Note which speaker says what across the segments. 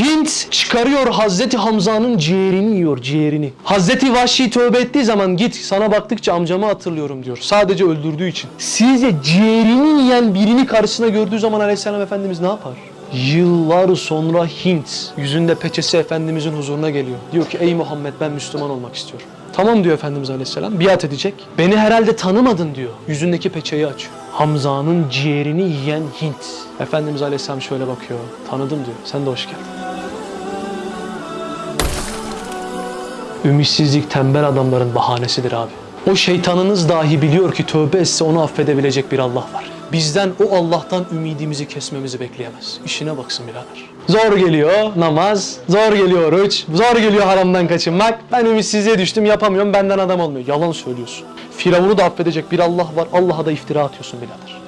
Speaker 1: Hint çıkarıyor Hazreti Hamza'nın ciğerini yiyor ciğerini. Hazreti Vahşi tövbe ettiği zaman git sana baktıkça amcamı hatırlıyorum diyor. Sadece öldürdüğü için. Sizce ciğerini yiyen birini karşısına gördüğü zaman Aleyhisselam Efendimiz ne yapar? Yıllar sonra Hint yüzünde peçesi Efendimizin huzuruna geliyor. Diyor ki ey Muhammed ben Müslüman olmak istiyorum. Tamam diyor Efendimiz Aleyhisselam biat edecek. Beni herhalde tanımadın diyor. Yüzündeki peçeyi açıyor. Hamza'nın ciğerini yiyen Hint. Efendimiz Aleyhisselam şöyle bakıyor. Tanıdım diyor. Sen de hoş geldin. Ümitsizlik tembel adamların bahanesidir abi. O şeytanınız dahi biliyor ki tövbe etse onu affedebilecek bir Allah var. Bizden o Allah'tan ümidimizi kesmemizi bekleyemez. İşine baksın birader. Zor geliyor namaz, zor geliyor oruç, zor geliyor haramdan kaçınmak. Ben ümitsizliğe düştüm yapamıyorum benden adam olmuyor. Yalan söylüyorsun. Firavun'u da affedecek bir Allah var. Allah'a da iftira atıyorsun birader.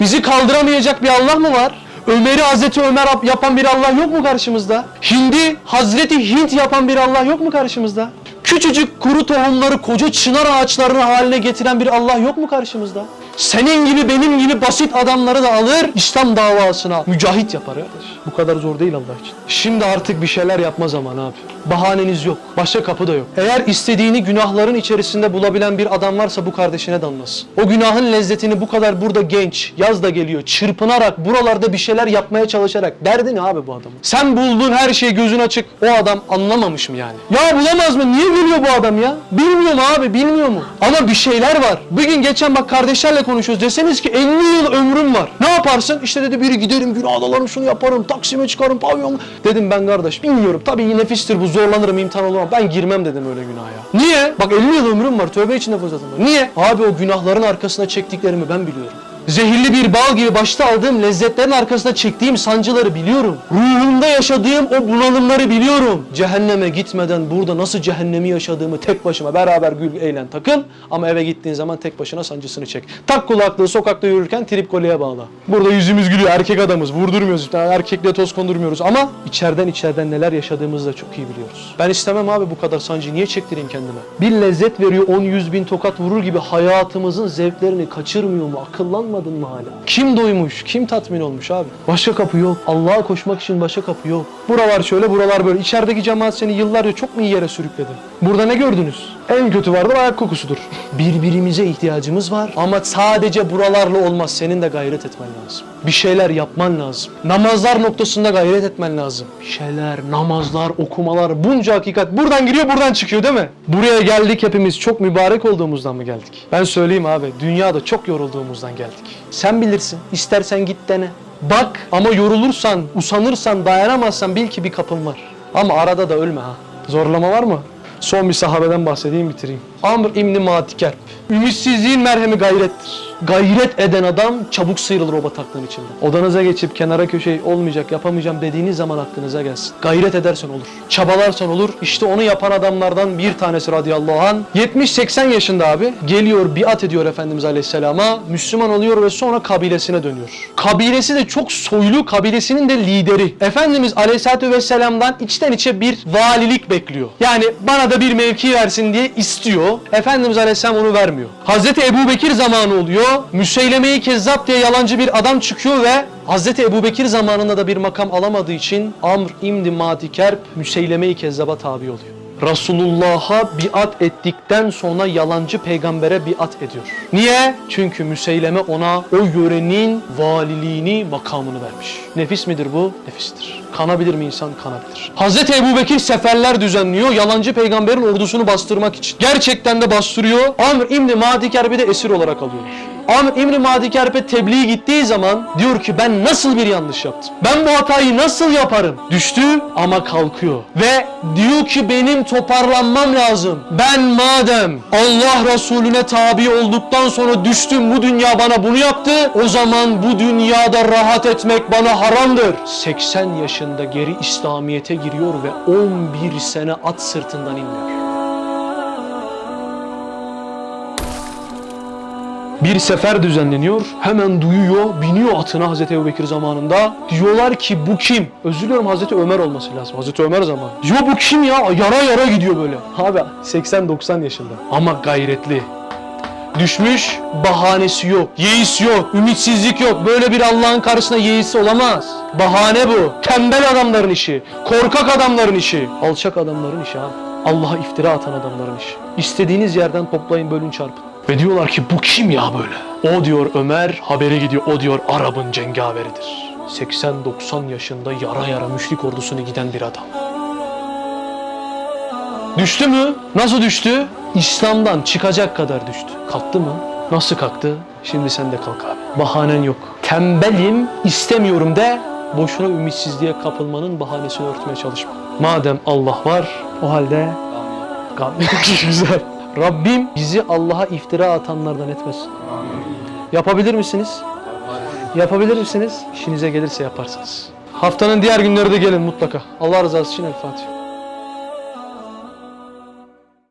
Speaker 1: Bizi kaldıramayacak bir Allah mı var? Ömer'i Hazreti Ömer yapan bir Allah yok mu karşımızda? Hindi Hazreti Hint yapan bir Allah yok mu karşımızda? Küçücük kuru tohumları koca çınar ağaçlarının haline getiren bir Allah yok mu karşımızda? Senin gibi benim gibi basit adamları da alır İslam davasına mücahit yapar arkadaş. Bu kadar zor değil Allah için. Şimdi artık bir şeyler yapma zamanı abi. Bahaneniz yok. Başka kapı da yok. Eğer istediğini günahların içerisinde bulabilen bir adam varsa bu kardeşine danlasın. O günahın lezzetini bu kadar burada genç, yaz da geliyor, çırpınarak, buralarda bir şeyler yapmaya çalışarak. Derdi ne abi bu adamın? Sen bulduğun her şey gözün açık. O adam anlamamış mı yani? Ya bulamaz mı? Niye biliyor bu adam ya? Bilmiyor mu abi? Bilmiyor mu? Ama bir şeyler var. Bugün geçen bak kardeşlerle konuşuyoruz. Deseniz ki 50 yıl ömrüm var. Ne yaparsın? İşte dedi biri giderim günah dalarım şunu yaparım. Taksim'e çıkarım pavyon. Dedim ben kardeş bilmiyorum. Tabii nefistir bu zorlanırım imtihan olamam. Ben girmem dedim öyle günaha. Niye? Bak 50 yıl ömrüm var. Tövbe içinde fırsatım var. Niye? Abi o günahların arkasına çektiklerimi ben biliyorum. Zehirli bir bal gibi başta aldığım lezzetlerin arkasında çektiğim sancıları biliyorum. Ruhumda yaşadığım o bunalımları biliyorum. Cehenneme gitmeden burada nasıl cehennemi yaşadığımı tek başıma beraber gül eğlen takıl. Ama eve gittiğin zaman tek başına sancısını çek. Tak kulaklığı sokakta yürürken trip kolye bağla. Burada yüzümüz gülüyor erkek adamız vurdurmuyoruz. Yani erkekle toz kondurmuyoruz ama içeriden içeriden neler yaşadığımızı da çok iyi biliyoruz. Ben istemem abi bu kadar sancıyı niye çektireyim kendime? Bir lezzet veriyor 10 yüz bin tokat vurur gibi hayatımızın zevklerini kaçırmıyor mu? Akıllanmadın mı hala? Kim doymuş? Kim tatmin olmuş abi? Başka kapı yok. Allah'a koşmak için başka kapı yok. Buralar şöyle buralar böyle. İçerideki cemaat seni yıllarca çok mu iyi yere sürükledi? Burada ne gördünüz? En kötü vardır ayak kokusudur. Birbirimize ihtiyacımız var ama sadece buralarla olmaz. Senin de gayret etmen lazım. Bir şeyler yapman lazım. Namazlar noktasında gayret etmen lazım. Bir şeyler, namazlar, okumalar, bunca hakikat buradan giriyor buradan çıkıyor değil mi? Buraya geldik hepimiz çok mübarek olduğumuzdan mı geldik? Ben söyleyeyim abi dünyada çok yorulduğumuzdan geldik. Sen bilirsin. İstersen git dene. Bak ama yorulursan, usanırsan, dayanamazsan bil ki bir kapın var. Ama arada da ölme ha. Zorlama var mı? Son bir sahabeden bahsedeyim bitireyim. Amr İbni Matikerp. Ümitsizliğin merhemi gayrettir. Gayret eden adam çabuk sıyrılır o bataklığın içinde. Odanıza geçip kenara köşeyi olmayacak yapamayacağım dediğiniz zaman aklınıza gelsin. Gayret edersen olur. Çabalarsan olur. İşte onu yapan adamlardan bir tanesi radıyallahu an 70-80 yaşında abi geliyor biat ediyor Efendimiz Aleyhisselam'a. Müslüman oluyor ve sonra kabilesine dönüyor. Kabilesi de çok soylu kabilesinin de lideri. Efendimiz Aleyhisselatü Vesselam'dan içten içe bir valilik bekliyor. Yani bana da bir mevki versin diye istiyor. Efendimiz Aleyhisselam onu vermiyor. Hazreti Ebu Bekir zamanı oluyor. Müseylemeyi Kezzap diye yalancı bir adam çıkıyor ve Hazreti Ebu Bekir zamanında da bir makam alamadığı için Amr İmdi Matikerp Müseyleme-i tabi oluyor. Resulullah'a biat ettikten sonra yalancı peygambere biat ediyor. Niye? Çünkü Müseyleme ona o yörenin valiliğini, makamını vermiş. Nefis midir bu? Nefistir. Kanabilir mi insan? Kanabilir. Hazreti Ebu Bekir seferler düzenliyor yalancı peygamberin ordusunu bastırmak için. Gerçekten de bastırıyor. Amr İbni Madikerbi de esir olarak alıyorlar. Amr İbni Madikerbe tebliğ gittiği zaman diyor ki ben nasıl bir yanlış yaptım? Ben bu hatayı nasıl yaparım? Düştü ama kalkıyor. Ve diyor ki benim toparlanmam lazım. Ben madem Allah Resulüne tabi olduktan sonra düştüm bu dünya bana bunu yaptı. O zaman bu dünyada rahat etmek bana haramdır. 80 yaşında geri İslamiyet'e giriyor ve 11 sene at sırtından inmiyor. Bir sefer düzenleniyor. Hemen duyuyor, biniyor atına Hazreti Ebubekir zamanında. Diyorlar ki bu kim? Özür diliyorum Hazreti Ömer olması lazım. Hazreti Ömer zamanı. Diyor bu kim ya? Yara yara gidiyor böyle. Abi 80-90 yaşında. Ama gayretli. Düşmüş, bahanesi yok. Yeis yok, ümitsizlik yok. Böyle bir Allah'ın karşısında yeis olamaz. Bahane bu. Tembel adamların işi. Korkak adamların işi. Alçak adamların işi abi. Allah'a iftira atan adamların işi. İstediğiniz yerden toplayın, bölün, çarpın. Ve diyorlar ki bu kim ya böyle? O diyor Ömer, haberi gidiyor. O diyor Arap'ın cengaveridir. 80-90 yaşında yara yara müşrik ordusunu giden bir adam. Düştü mü? Nasıl düştü? İslam'dan çıkacak kadar düştü. Kalktı mı? Nasıl kalktı? Şimdi sen de kalk abi. Bahanen yok. Tembelim, istemiyorum de boşuna ümitsizliğe kapılmanın bahanesini örtmeye çalışma. Madem Allah var, o halde Gam- Güzel. Rabbim bizi Allah'a iftira atanlardan etmesin. Yapabilir misiniz? Yapabilir misiniz? İşinize gelirse yaparsınız. Haftanın diğer günleri de gelin mutlaka. Allah rızası için El Fatiha.